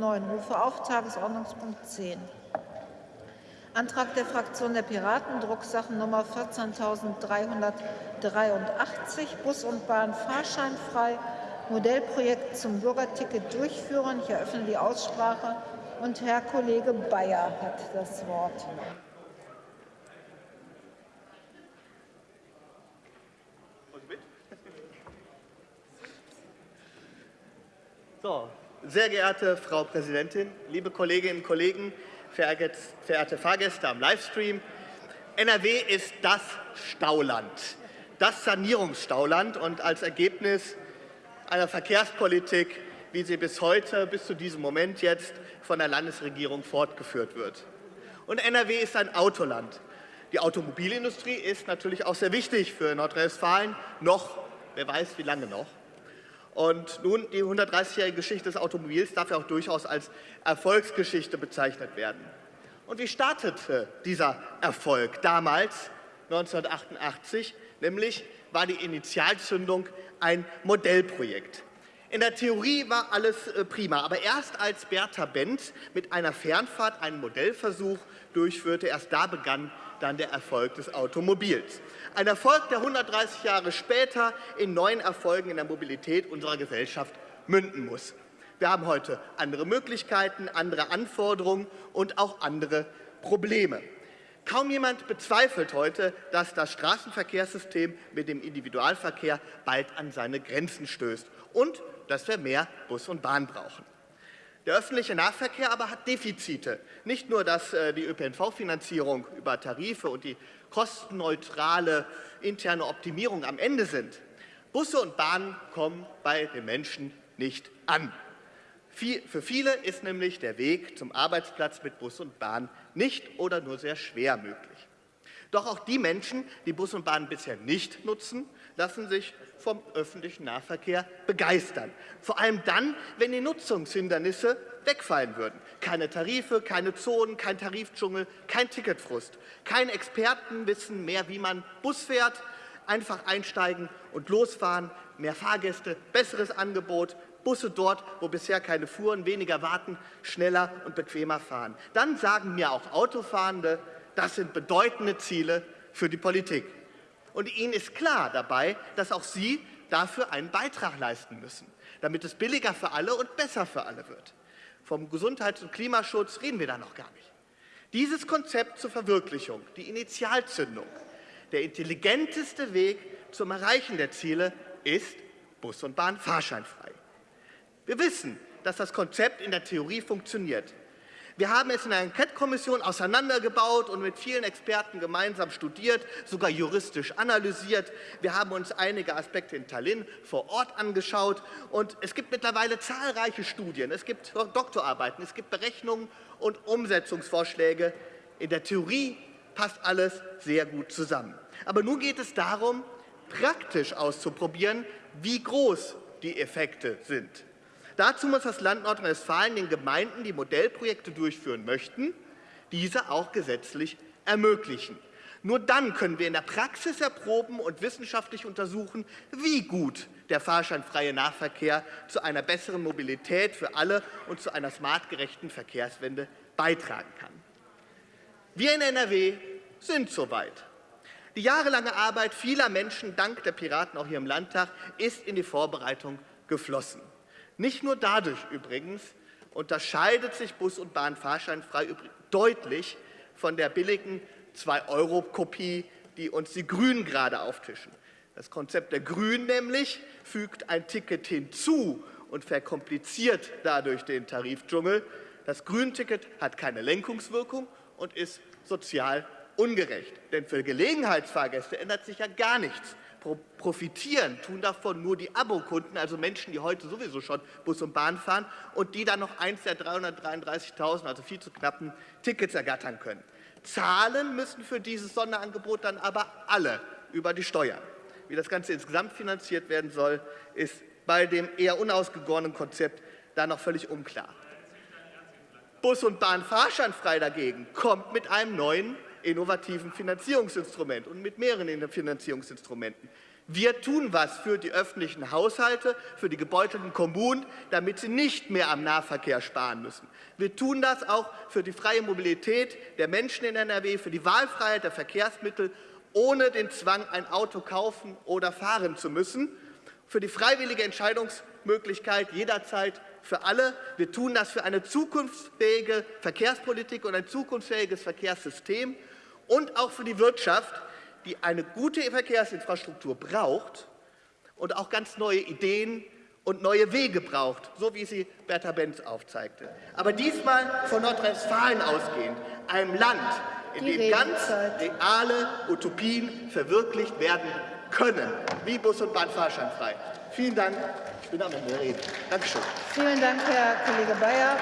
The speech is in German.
9. Rufe auf Tagesordnungspunkt 10. Antrag der Fraktion der Piraten, Drucksachennummer 14.383, Bus und Bahn fahrscheinfrei, Modellprojekt zum Bürgerticket durchführen. Ich eröffne die Aussprache und Herr Kollege Bayer hat das Wort. So, sehr geehrte Frau Präsidentin, liebe Kolleginnen und Kollegen, verehrte Fahrgäste am Livestream. NRW ist das Stauland, das Sanierungsstauland und als Ergebnis einer Verkehrspolitik, wie sie bis heute, bis zu diesem Moment jetzt von der Landesregierung fortgeführt wird. Und NRW ist ein Autoland. Die Automobilindustrie ist natürlich auch sehr wichtig für Nordrhein-Westfalen, noch, wer weiß wie lange noch. Und nun, die 130-jährige Geschichte des Automobils darf ja auch durchaus als Erfolgsgeschichte bezeichnet werden. Und wie startete dieser Erfolg damals, 1988? Nämlich war die Initialzündung ein Modellprojekt. In der Theorie war alles äh, prima, aber erst als Bertha Benz mit einer Fernfahrt einen Modellversuch durchführte, erst da begann dann der Erfolg des Automobils. Ein Erfolg, der 130 Jahre später in neuen Erfolgen in der Mobilität unserer Gesellschaft münden muss. Wir haben heute andere Möglichkeiten, andere Anforderungen und auch andere Probleme. Kaum jemand bezweifelt heute, dass das Straßenverkehrssystem mit dem Individualverkehr bald an seine Grenzen stößt und dass wir mehr Bus und Bahn brauchen. Der öffentliche Nahverkehr aber hat Defizite. Nicht nur, dass äh, die ÖPNV-Finanzierung über Tarife und die kostenneutrale interne Optimierung am Ende sind. Busse und Bahnen kommen bei den Menschen nicht an. Für viele ist nämlich der Weg zum Arbeitsplatz mit Bus und Bahn nicht oder nur sehr schwer möglich. Doch auch die Menschen, die Bus und Bahn bisher nicht nutzen, lassen sich vom öffentlichen Nahverkehr begeistern. Vor allem dann, wenn die Nutzungshindernisse wegfallen würden. Keine Tarife, keine Zonen, kein Tarifdschungel, kein Ticketfrust. Keine Experten wissen mehr, wie man Bus fährt. Einfach einsteigen und losfahren, mehr Fahrgäste, besseres Angebot, Busse dort, wo bisher keine fuhren, weniger warten, schneller und bequemer fahren. Dann sagen mir auch Autofahrende, das sind bedeutende Ziele für die Politik. Und Ihnen ist klar dabei, dass auch Sie dafür einen Beitrag leisten müssen, damit es billiger für alle und besser für alle wird. Vom Gesundheits- und Klimaschutz reden wir da noch gar nicht. Dieses Konzept zur Verwirklichung, die Initialzündung, der intelligenteste Weg zum Erreichen der Ziele ist Bus und Bahn fahrscheinfrei. Wir wissen, dass das Konzept in der Theorie funktioniert. Wir haben es in einer Enquete-Kommission auseinandergebaut und mit vielen Experten gemeinsam studiert, sogar juristisch analysiert. Wir haben uns einige Aspekte in Tallinn vor Ort angeschaut. Und es gibt mittlerweile zahlreiche Studien, es gibt Doktorarbeiten, es gibt Berechnungen und Umsetzungsvorschläge. In der Theorie passt alles sehr gut zusammen. Aber nun geht es darum, praktisch auszuprobieren, wie groß die Effekte sind. Dazu muss das Land Nordrhein-Westfalen den Gemeinden, die Modellprojekte durchführen möchten, diese auch gesetzlich ermöglichen. Nur dann können wir in der Praxis erproben und wissenschaftlich untersuchen, wie gut der fahrscheinfreie Nahverkehr zu einer besseren Mobilität für alle und zu einer smartgerechten Verkehrswende beitragen kann. Wir in NRW sind soweit. Die jahrelange Arbeit vieler Menschen, dank der Piraten auch hier im Landtag, ist in die Vorbereitung geflossen. Nicht nur dadurch übrigens unterscheidet sich Bus- und Bahn fahrscheinfrei deutlich von der billigen 2-Euro-Kopie, die uns die Grünen gerade auftischen. Das Konzept der Grünen nämlich fügt ein Ticket hinzu und verkompliziert dadurch den Tarifdschungel. Das Grünticket hat keine Lenkungswirkung und ist sozial ungerecht. Denn für Gelegenheitsfahrgäste ändert sich ja gar nichts profitieren, tun davon nur die Abokunden, also Menschen, die heute sowieso schon Bus und Bahn fahren und die dann noch eins der 333.000, also viel zu knappen Tickets ergattern können. Zahlen müssen für dieses Sonderangebot dann aber alle über die Steuern. Wie das Ganze insgesamt finanziert werden soll, ist bei dem eher unausgegorenen Konzept da noch völlig unklar. Bus und Bahn fahrscheinfrei dagegen kommt mit einem neuen innovativen Finanzierungsinstrument und mit mehreren Finanzierungsinstrumenten. Wir tun was für die öffentlichen Haushalte, für die gebeutelten Kommunen, damit sie nicht mehr am Nahverkehr sparen müssen. Wir tun das auch für die freie Mobilität der Menschen in NRW, für die Wahlfreiheit der Verkehrsmittel, ohne den Zwang, ein Auto kaufen oder fahren zu müssen, für die freiwillige Entscheidungsmöglichkeit jederzeit für alle. Wir tun das für eine zukunftsfähige Verkehrspolitik und ein zukunftsfähiges Verkehrssystem und auch für die Wirtschaft, die eine gute Verkehrsinfrastruktur braucht und auch ganz neue Ideen und neue Wege braucht, so wie sie Bertha Benz aufzeigte. Aber diesmal von Nordrhein-Westfalen ausgehend, einem Land, in Die dem ganz reale Utopien verwirklicht werden können, wie Bus- und Bahnfahrscheinfrei. Vielen Dank. Ich bin am Ende der Rede. Dankeschön. Vielen Dank, Herr Kollege Bayer.